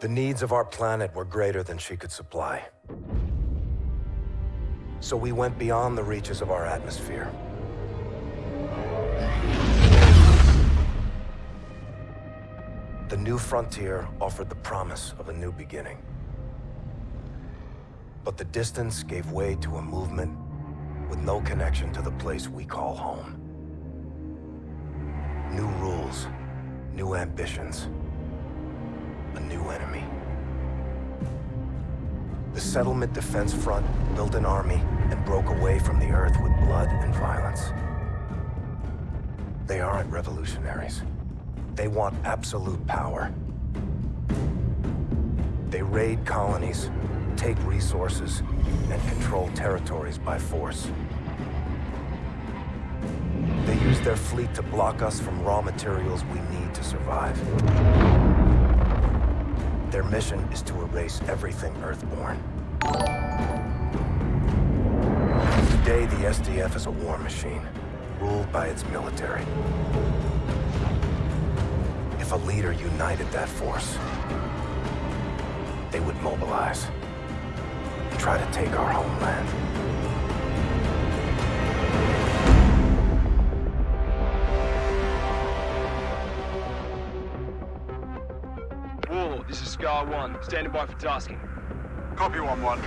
The needs of our planet were greater than she could supply. So we went beyond the reaches of our atmosphere. The new frontier offered the promise of a new beginning. But the distance gave way to a movement with no connection to the place we call home. New rules, new ambitions, a new enemy. The Settlement Defense Front built an army and broke away from the Earth with blood and violence. They aren't revolutionaries. They want absolute power. They raid colonies, take resources, and control territories by force. They use their fleet to block us from raw materials we need to survive. Their mission is to erase everything Earthborn. Today, the SDF is a war machine, ruled by its military if a leader united that force, they would mobilize and try to take our homeland. R1, standing by for tasking. Copy 1-1.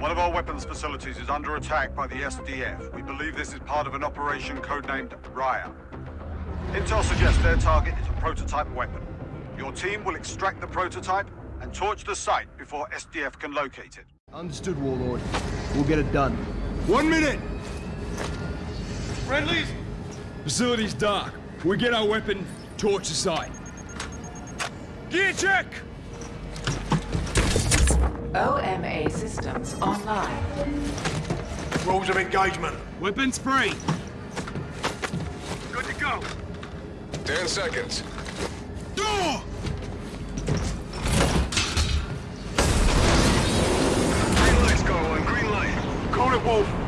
One of our weapons facilities is under attack by the SDF. We believe this is part of an operation codenamed Raya. Intel suggests their target is a prototype weapon. Your team will extract the prototype and torch the site before SDF can locate it. Understood, Warlord. We'll get it done. One minute! Friendlies! Facility's dark. We get our weapon, torch the site. Gear check! OMA systems online. Rules of engagement. Weapons free. Good to go. Ten seconds. Door! Green light's going, green light. Call it, Wolf.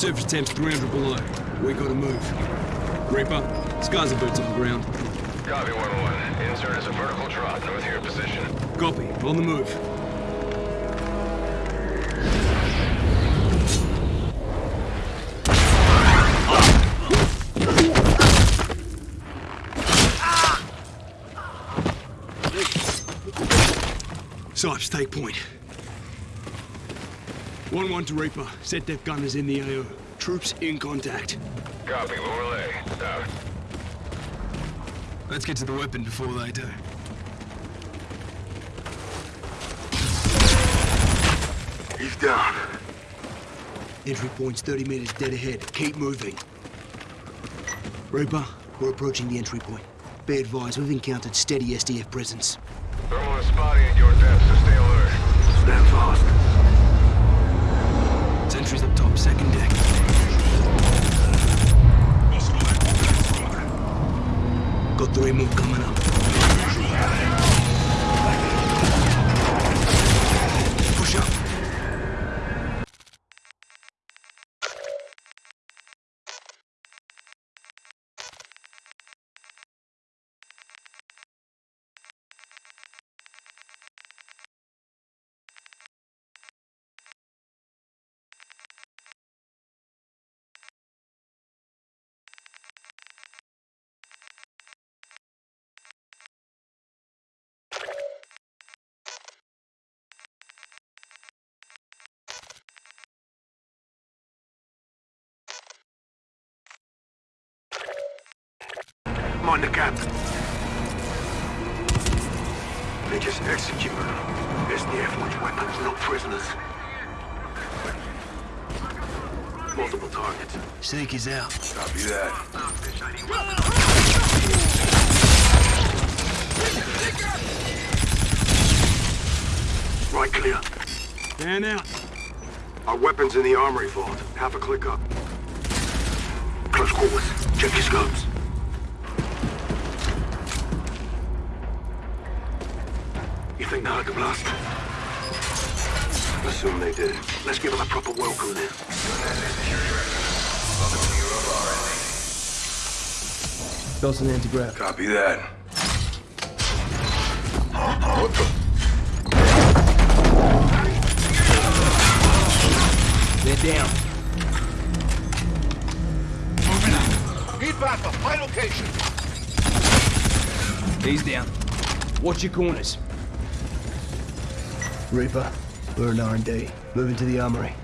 Surface temp's 300 below. We gotta move. Reaper, scars of boots on the ground. Copy 1-1. Insert is a vertical drop north of your position. Copy. On the move. Sipes, take point. 1-1 to Reaper. Set def gunners in the AO. Troops in contact. Copy, Lorelei. Out. Let's get to the weapon before they do. He's down. Entry point's 30 meters dead ahead. Keep moving. Reaper, we're approaching the entry point. Be advised, we've encountered steady SDF presence. Thermal is spotting at your depth, so stay alert. Stand fast. Sentries up top, second deck. Got three more coming up. Find the gap. They just execute. SDF wants weapons, not prisoners. Multiple targets. Snake is out. Copy that. Right clear. Stand out. Our weapons in the armory vault. Half a click up. Close quarters. Check your scopes. You think they heard the blast? Assume they did. Let's give them a proper welcome then. Dawson anti-grav. Copy that. They're down. Moving up. Need backup. My location. He's down. Watch your corners. Reaper, we're in R&D. Moving to the armory.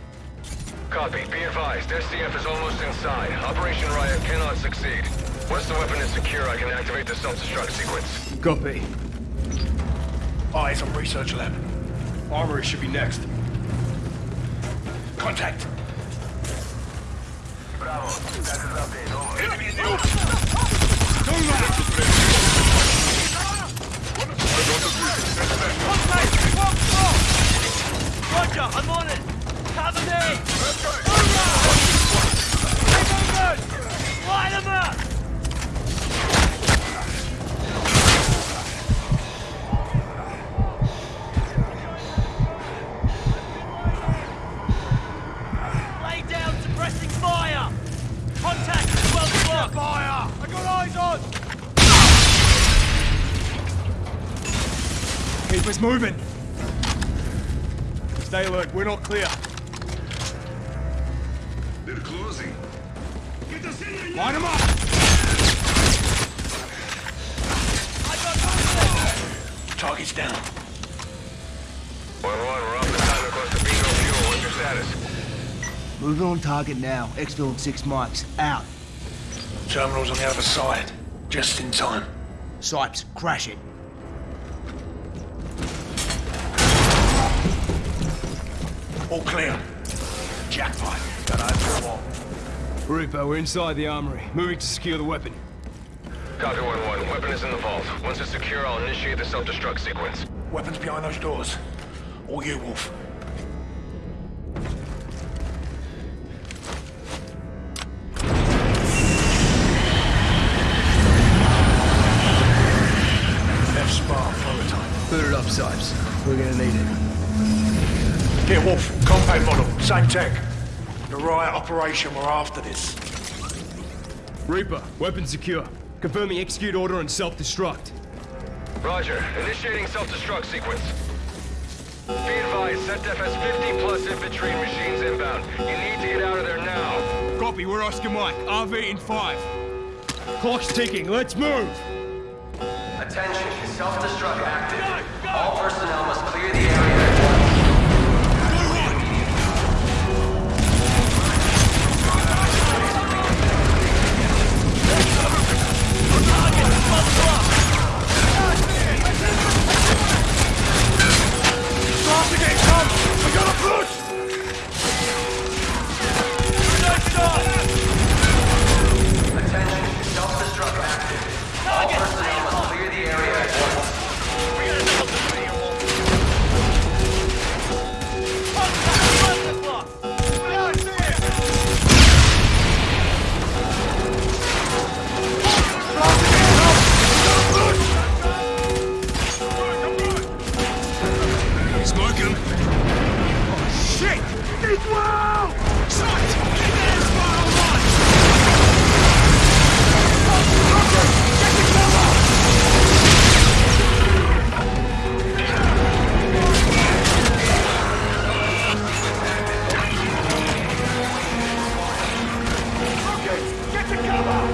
Copy. Be advised, SDF is almost inside. Operation Riot cannot succeed. Once the weapon is secure, I can activate the self-destruct sequence. Copy. Eyes on research lab. Armory should be next. Contact. Bravo. That is updated. Enemy in the open. Roger, I'm on it! Cover me! Light them up! Lay down, suppressing fire! Contact at 12 o'clock! Fire! I got eyes on! Keep us moving. Stay alert. We're not clear. They're closing. Line them up. Target's down. 1-1, we're off the time close to bingo fuel. What's your status? Moving on target now. Exfil in six mics. Out. Terminal's on the other side. Just in time. Sipes, crash it. All clear. Jackpot. Got eyes for the wall. Reaper, we're inside the armory. Moving to secure the weapon. Copy 1-1. Weapon is in the vault. Once it's secure, I'll initiate the self-destruct sequence. Weapons behind those doors. All you, Wolf. F-spar prototype. Put it up, Sipes. We're gonna need it. Get Wolf. Compound model. Same tech. The riot operation we're after this. Reaper, weapon secure. Confirming execute order and self-destruct. Roger. Initiating self-destruct sequence. Be advised, SETDEF has 50 plus infantry and machines inbound. You need to get out of there now. Copy, we're Oscar Mike. RV in five. Clock's ticking. Let's move. Attention, self-destruct active. All personnel must Attention, self-destruct active. All to cover!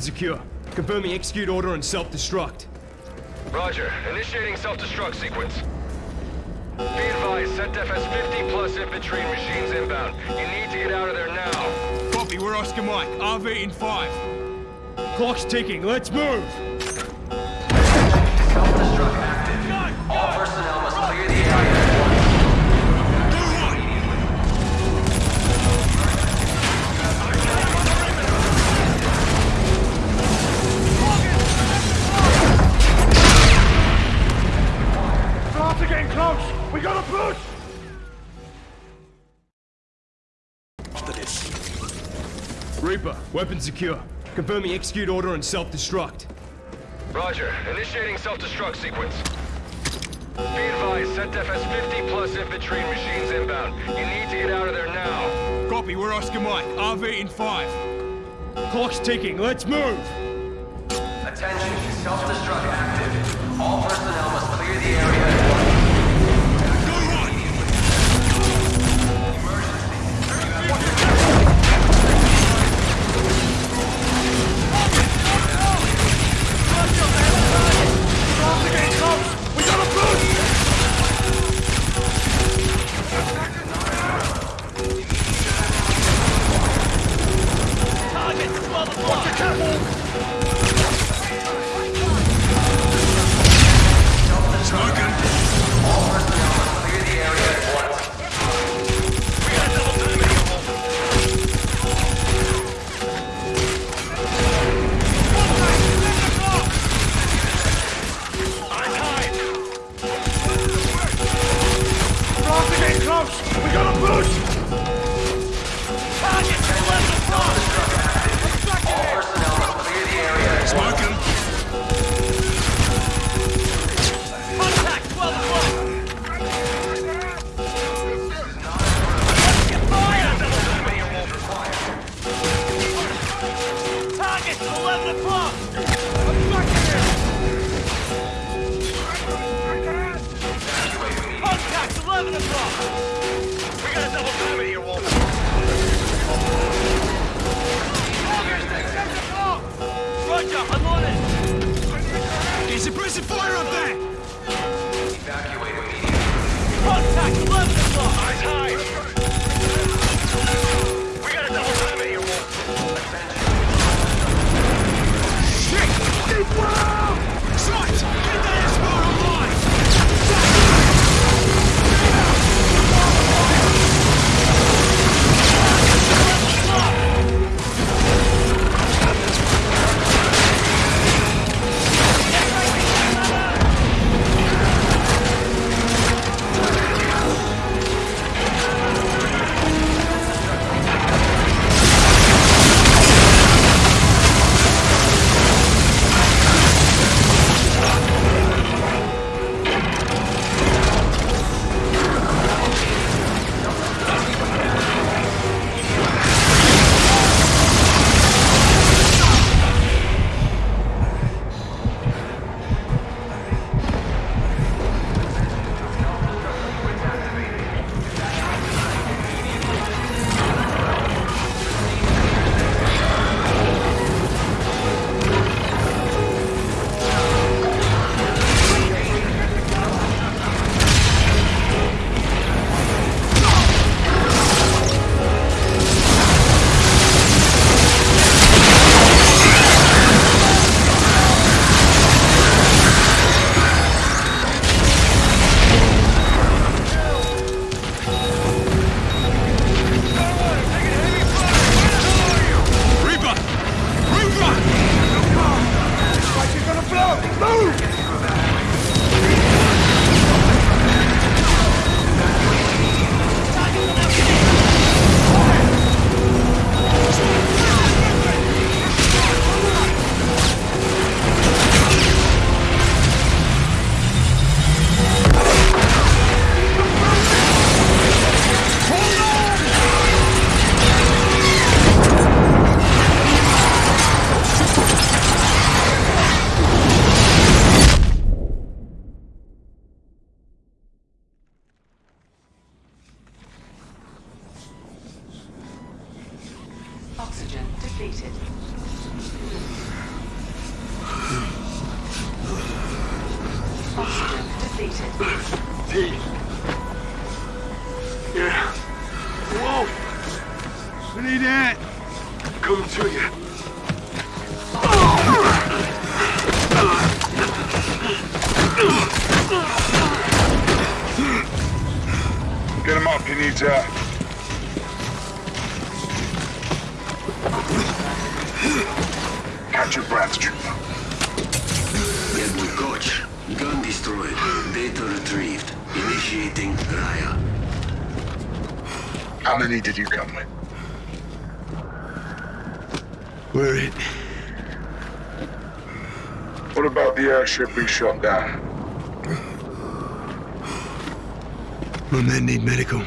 Weapon secure. Confirming execute order and self-destruct. Roger. Initiating self-destruct sequence. Be advised, SETDEF has 50 plus infantry and machines inbound. You need to get out of there now. Copy, we're Oscar Mike. RV in five. Clock's ticking, let's move! Self-destruct Starts getting close! We gotta push! After this. Reaper, weapon secure. Confirming execute order and self-destruct. Roger. Initiating self-destruct sequence. Be advised, SETDEF has 50 plus infantry and machines inbound. You need to get out of there now. Copy, we're Oscar Mike. RV in five. Clock's ticking, let's move! Attention, self-destruct active. All personnel must clear the area Target 12 o'clock! Watch your catwalk! High! We need that. Coming to you. Get him up, he needs air. Catch your breath, trooper. Admiral Kotch. Gun destroyed. Data retrieved. Initiating Raya. How many did you come with? We're it. What about the airship we shot down? My men need medical.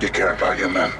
You care about your men?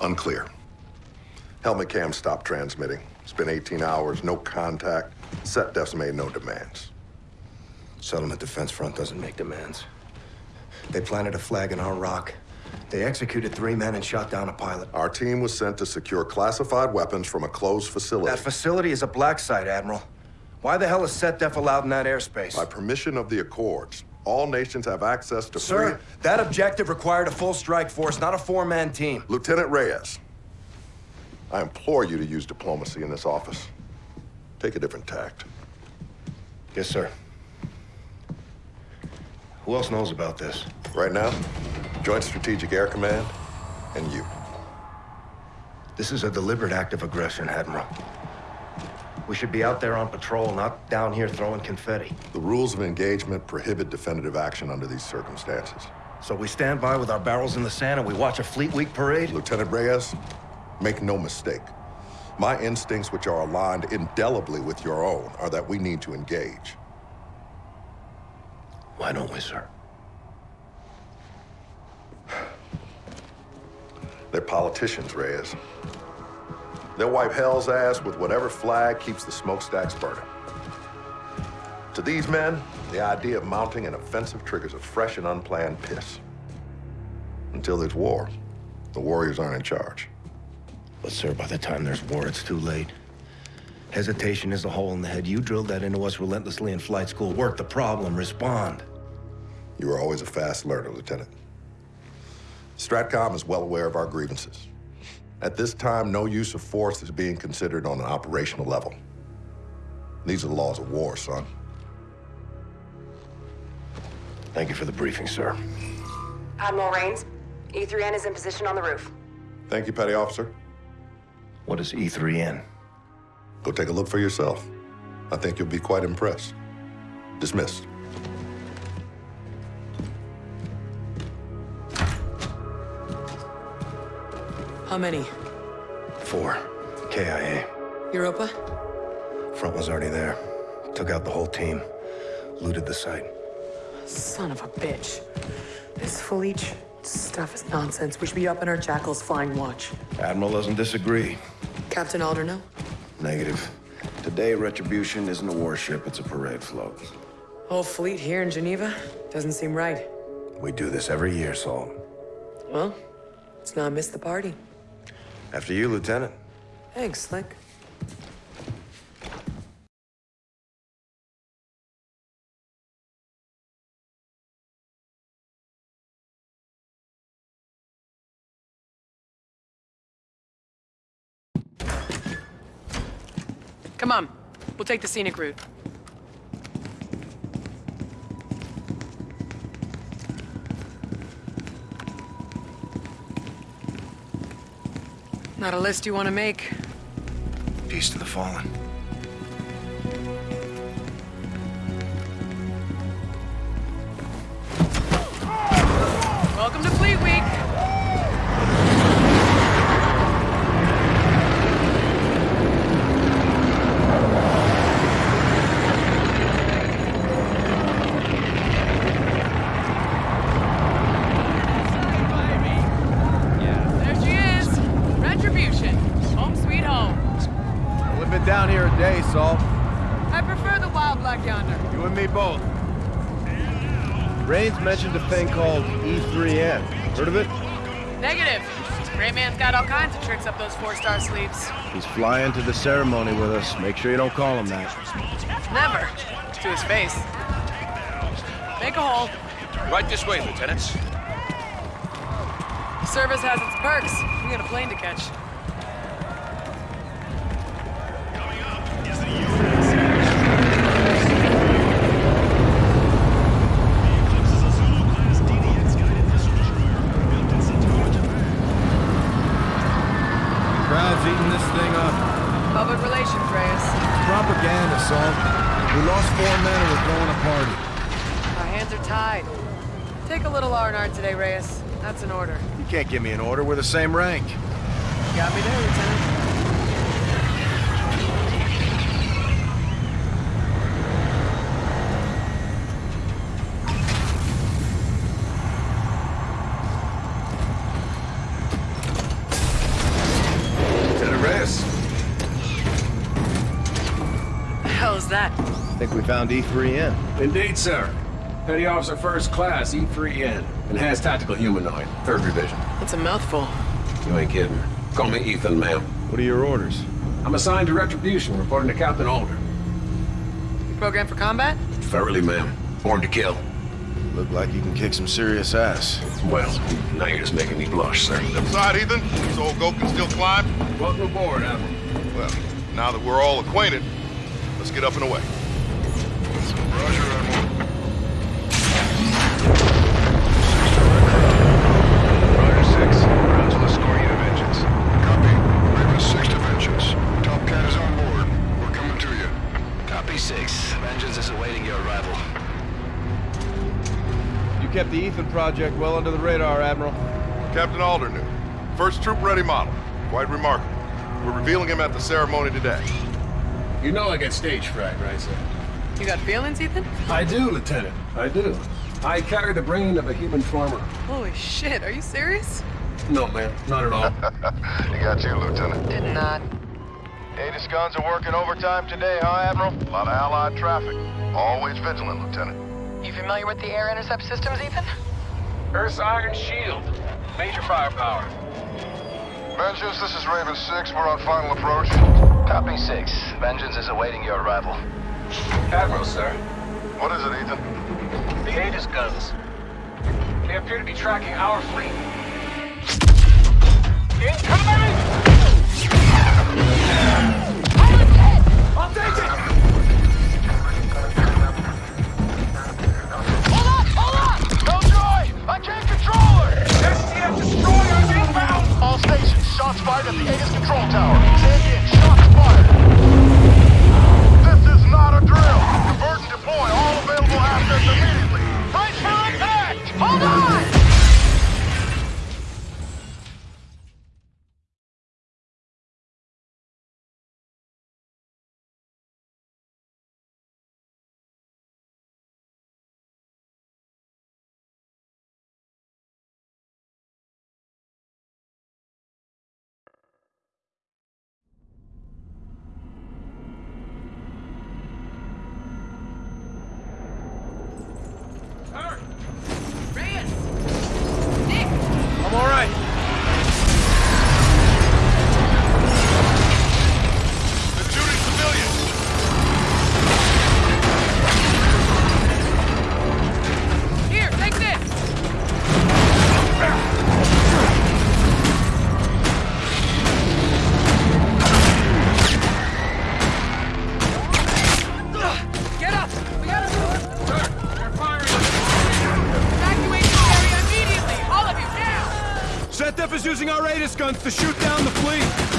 Unclear. Helmet cam stopped transmitting. It's been 18 hours, no contact. Set defs made no demands. Settlement Defense Front doesn't make demands. They planted a flag in our rock. They executed three men and shot down a pilot. Our team was sent to secure classified weapons from a closed facility. That facility is a black site, Admiral. Why the hell is SetDef allowed in that airspace? By permission of the Accords, all nations have access to Sir, free... that objective required a full strike force, not a four-man team. Lieutenant Reyes, I implore you to use diplomacy in this office. Take a different tact. Yes, sir. Who else knows about this? Right now, Joint Strategic Air Command and you. This is a deliberate act of aggression, Admiral. We should be out there on patrol, not down here throwing confetti. The rules of engagement prohibit definitive action under these circumstances. So we stand by with our barrels in the sand and we watch a Fleet Week parade? Lieutenant Reyes, make no mistake. My instincts, which are aligned indelibly with your own, are that we need to engage. Why don't we, sir? They're politicians, Reyes. They'll wipe hell's ass with whatever flag keeps the smokestacks burning. To these men, the idea of mounting an offensive triggers a fresh and unplanned piss. Until there's war, the warriors aren't in charge. But, sir, by the time there's war, it's too late. Hesitation is a hole in the head. You drilled that into us relentlessly in flight school. Work the problem, respond. You were always a fast learner, Lieutenant. Stratcom is well aware of our grievances. At this time, no use of force is being considered on an operational level. These are the laws of war, son. Thank you for the briefing, sir. Admiral Raines, E3N is in position on the roof. Thank you, Petty Officer. What is E3N? Go take a look for yourself. I think you'll be quite impressed. Dismissed. How many? Four. KIA. Europa? Front was already there. Took out the whole team. Looted the site. Son of a bitch. This Felice stuff is nonsense. We should be up in our jackals flying watch. Admiral doesn't disagree. Captain Alder, no? Negative. Today, Retribution isn't a warship, it's a parade float. Whole fleet here in Geneva? Doesn't seem right. We do this every year, Salt. Well, let's not miss the party. After you, Lieutenant. Thanks, Slick. Come on. We'll take the scenic route. Not a list you want to make. Peace to the fallen. Raines mentioned a thing called E3N. Heard of it? Negative. Great man's got all kinds of tricks up those four-star sleeves. He's flying to the ceremony with us. Make sure you don't call him that. Never. To his face. Make a hole. Right this way, Lieutenants. Service has its perks. We got a plane to catch. Crowd's eating this thing up. Public relations, Reyes. Propaganda, Salt. We lost four men and we're throwing a party. Our hands are tied. Take a little R&R today, Reyes. That's an order. You can't give me an order. We're the same rank. Got me there, Lieutenant. Lieutenant Reyes. The hell is that? I think we found E3N. Indeed, sir. Petty Officer First Class, E3N. Enhanced Tactical Humanoid, Third Revision. That's a mouthful. You ain't kidding. Call me Ethan, ma'am. What are your orders? I'm assigned to Retribution, reporting to Captain Alder. You programmed for combat? Thoroughly, ma'am. Born to kill. Look like you can kick some serious ass. Well, now you're just making me blush, sir. Side, Ethan, so old Goat can still climb? Welcome aboard, Admiral. Well, now that we're all acquainted, let's get up and away. Roger, Admiral. Roger 6. Rounds will escort you to Vengeance. Copy. Raven 6 to Vengeance. Top Cat is on board. We're coming to you. Copy 6. Vengeance is awaiting your arrival. You kept the Ethan project well under the radar, Admiral. Captain Alder knew. First troop-ready model. Quite remarkable. We're revealing him at the ceremony today. You know I get stage fright, right, sir? You got feelings, Ethan? I do, Lieutenant. I do. I carry the brain of a human farmer. Holy shit, are you serious? No, man, Not at all. he got you, Lieutenant. Did not. Aegis guns are working overtime today, huh, Admiral? A lot of Allied traffic. Always vigilant, Lieutenant. You familiar with the air intercept systems, Ethan? Earth's Iron Shield. Major firepower. Vengeance, this is Raven 6. We're on final approach. Copy 6. Vengeance is awaiting your arrival. Admiral, sir. What is it, Ethan? The Aegis guns. They appear to be tracking our fleet. Incoming! I'll take it! Shots at the Aegis control tower. Using our Aegis guns to shoot down the fleet.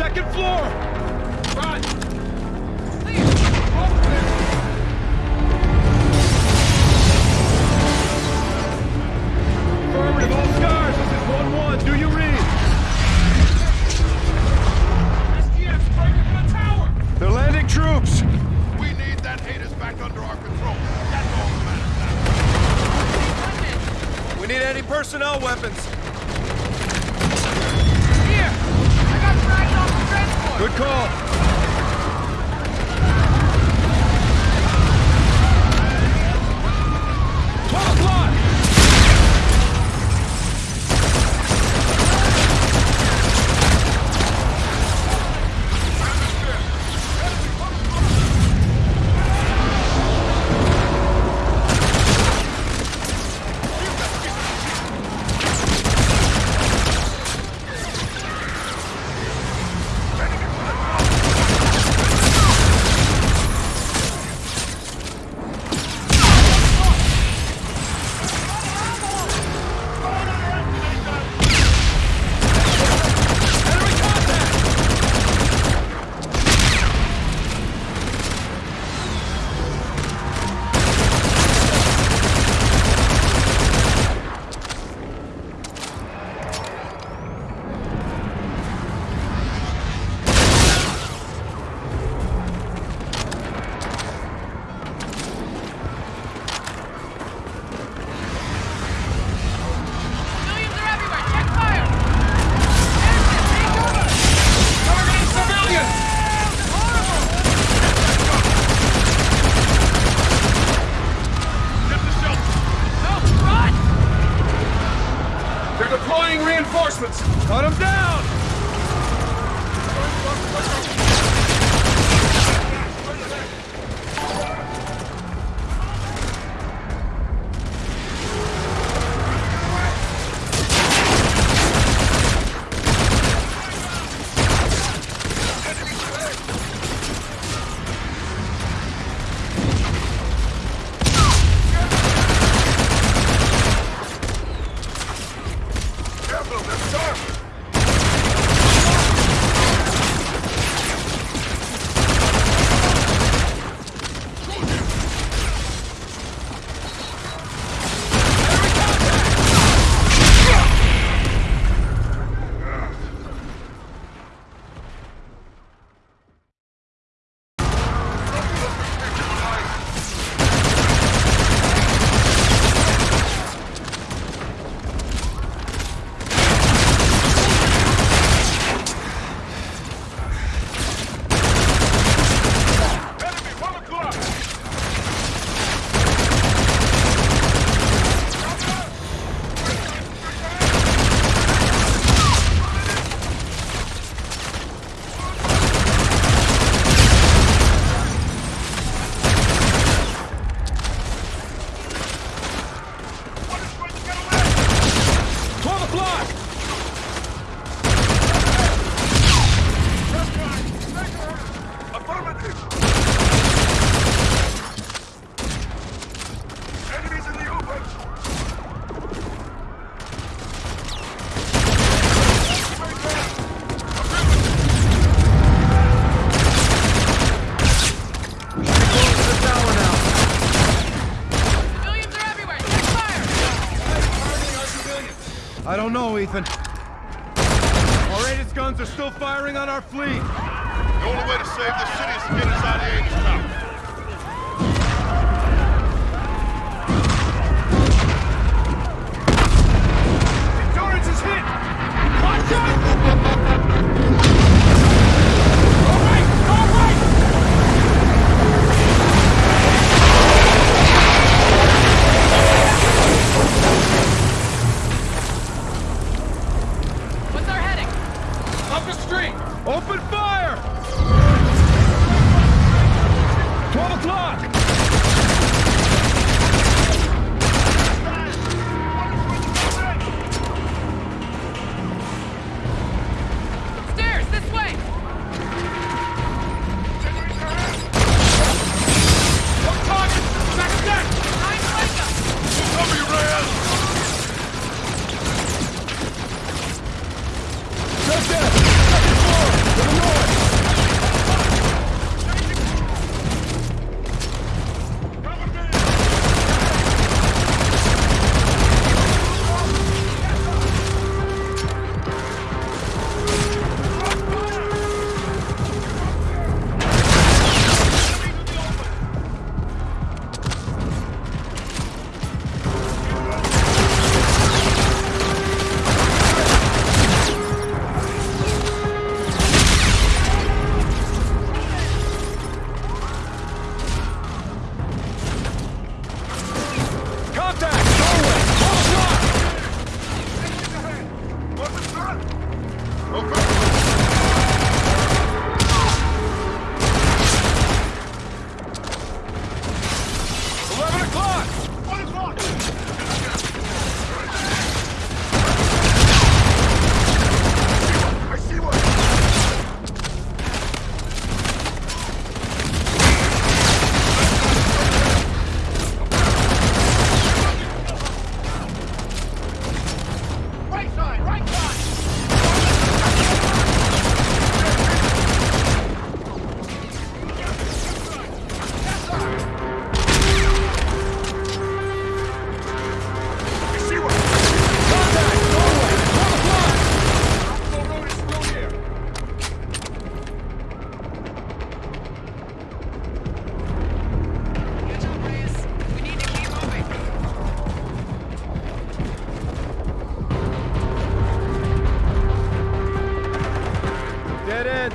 Second floor! Right. Affirmative, all scars. This is 1-1. Do you read? SDF's breaking from the tower! They're landing troops. We need that haters back under our control. That's all that matters We need anti-personnel weapons. Good call.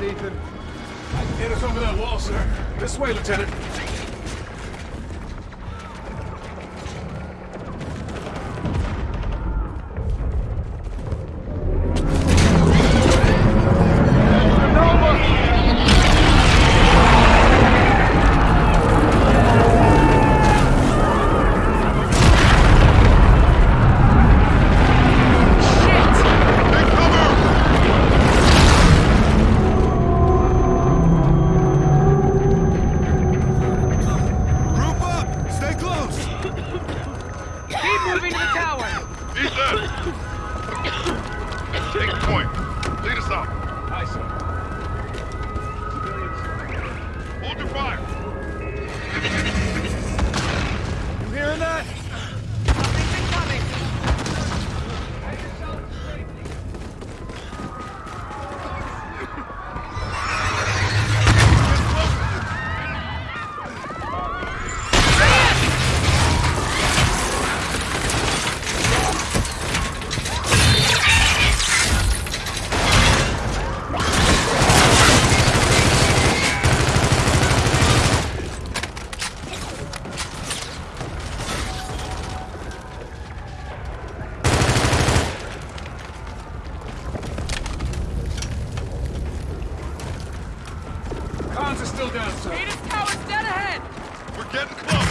Ethan. Hit us over that wall, sir. This way, Lieutenant. ATIS tower's dead ahead! We're getting close!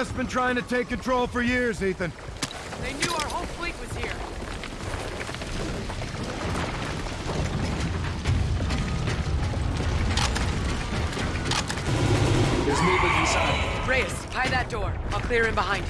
USS been trying to take control for years, Ethan. They knew our whole fleet was here. There's movement inside. Reyes, tie that door. I'll clear in behind you.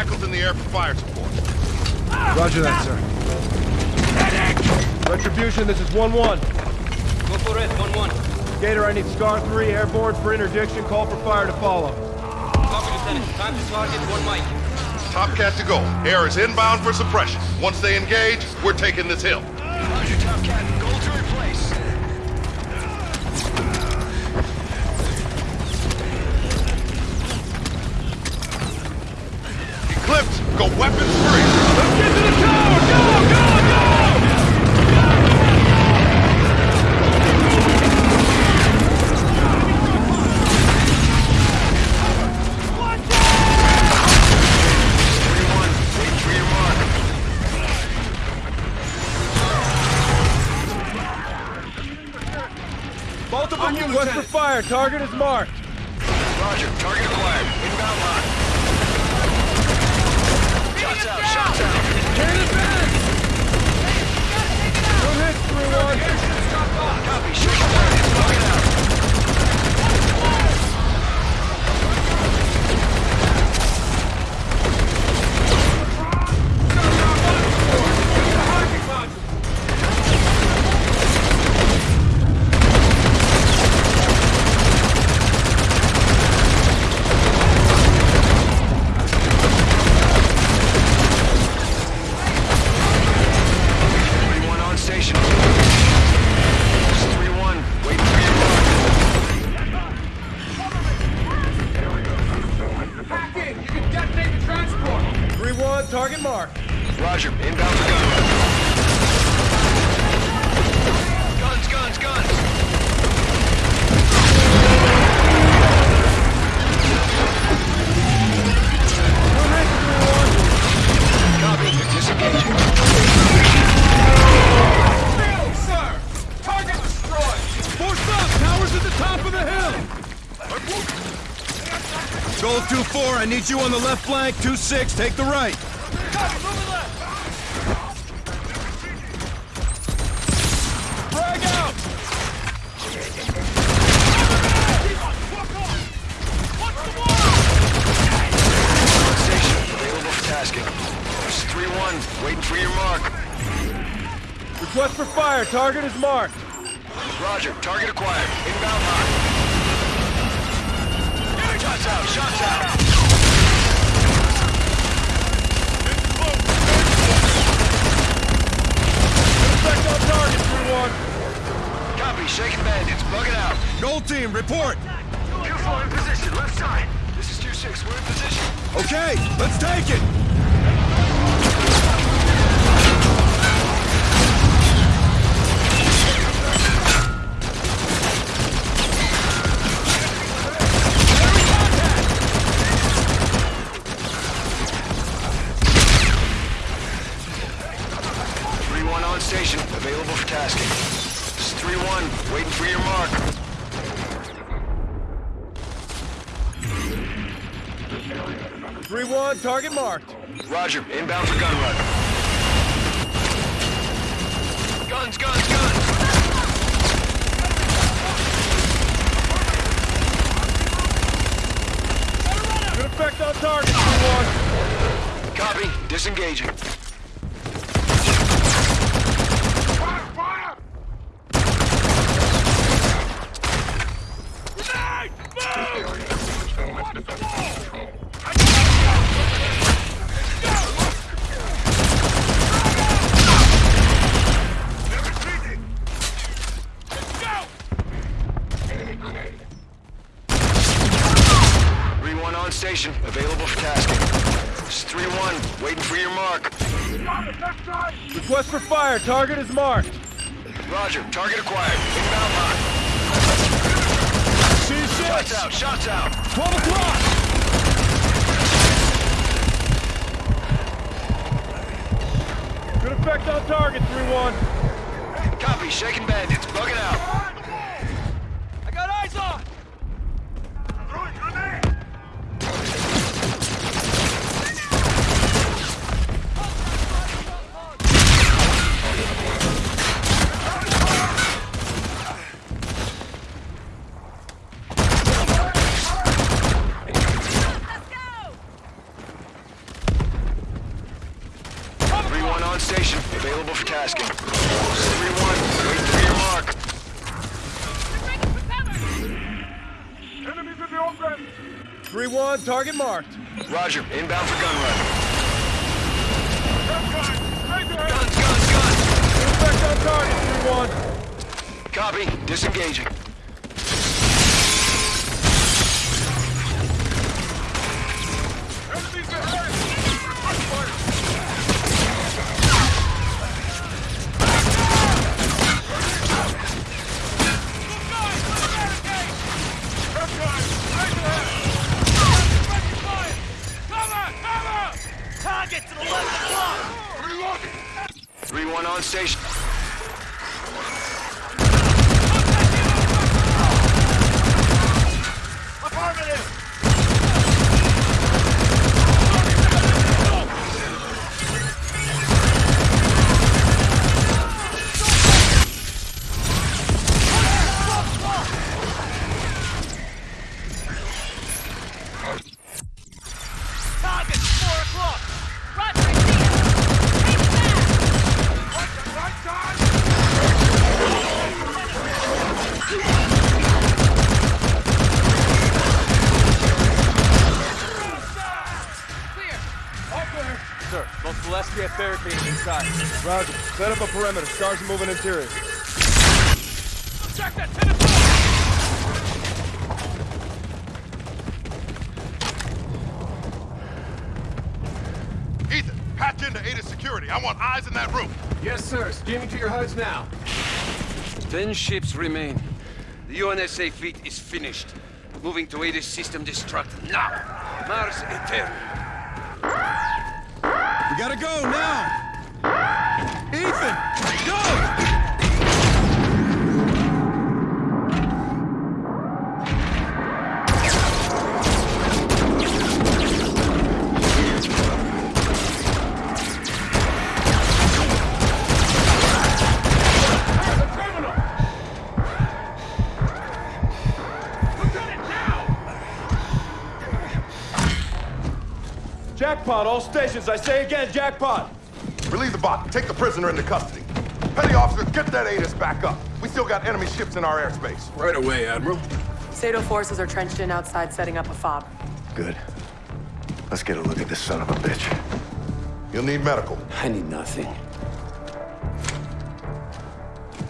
Reyes, jackals in the air for fire support. Roger that, sir. Retribution, this is 1-1. Go for it, 1-1. Gator, I need Scar 3 airborne for interdiction. Call for fire to follow. Copy, Lieutenant. Time to target one mic. Top Cat to go. Air is inbound for suppression. Once they engage, we're taking this hill. Roger, Top Cat. Go weapons free. Let's get to the tower! Go, go, go! Multiple for fire. Target is marked. Roger. Target acquired. Inbound hot. Shots out, shots out. Cannon advance! Good hit, 3-1. Copy. Shake it down. 2-4, I need you on the left flank. 2-6, take the right. Frag out! On station. Available for tasking. This three-one. Waiting for your mark. Request for fire. Target is marked. Roger. Target acquired. Report! Q4 in position. Left side. This is 2-6. We're in position. Okay, let's take it! Three-one on station. Available for tasking. This is three-one. Waiting for your mark. Three one, target marked. Roger. Inbound for gun run. Guns, guns, guns. Good effect on target, 3-1. Copy. Disengaging. Three-one on station. Available for tasking. This is three-one. Waiting for your mark. Request for fire. Target available for tasking. Three one, wait for your mark. Enemies in the open! 3-1, target marked. Roger, inbound for gun run. Guns, Guns, guns, guns! On target, 3-1. Copy, disengaging. Roger. Set up a perimeter. Stars are moving interior. Check that to the door! Ethan, patch into ATIS security. I want eyes in that room. Yes, sir. Steaming to your HUDs now. Ten ships remain. The UNSA fleet is finished. Moving to Aegis system destruct now. Mars Eternal. We gotta go now! Ethan! Go! Jackpot, all stations. I say again, jackpot. Relieve the bot. Take the prisoner into custody. Petty officer, get that ATIS back up. We still got enemy ships in our airspace. Right away, Admiral. Sato forces are trenched in outside setting up a fob. Good. Let's get a look at this son of a bitch. You'll need medical. I need nothing.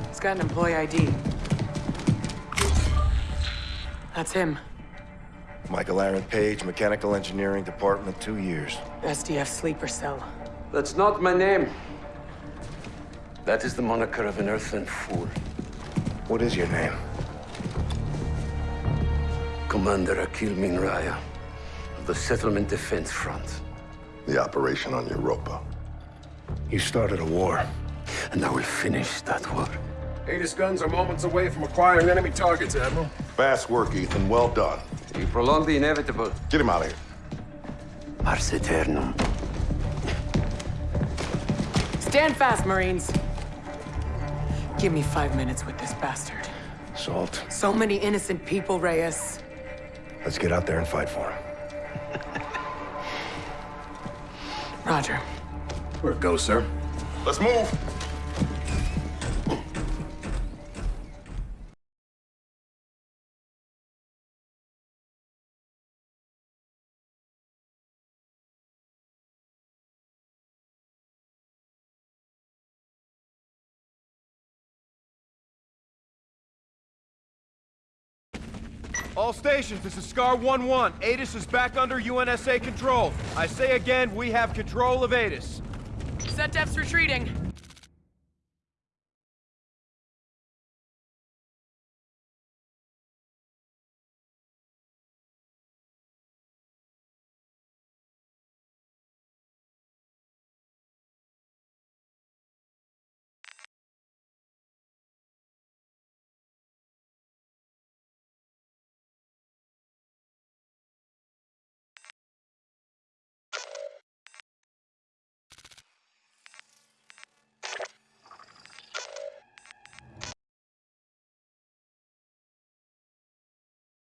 He's got an employee ID. That's him. Michael Aaron Page, Mechanical Engineering Department, two years. SDF sleeper cell. That's not my name. That is the moniker of an earthling fool. What is your name? Commander Akeel Min Riah of the Settlement Defense Front. The operation on Europa. You started a war. And I will finish that war. Aegis guns are moments away from acquiring enemy targets, Admiral. Fast work, Ethan. Well done. You prolong the inevitable. Get him out of here. Mars Eternum. Stand fast, Marines. Give me five minutes with this bastard. Salt. So many innocent people, Reyes. Let's get out there and fight for him. Roger. Where it goes, sir? Let's move. All stations, this is Scar 1-1. ATIS is back under UNSA control. I say again, we have control of ATIS. ZDEF's retreating.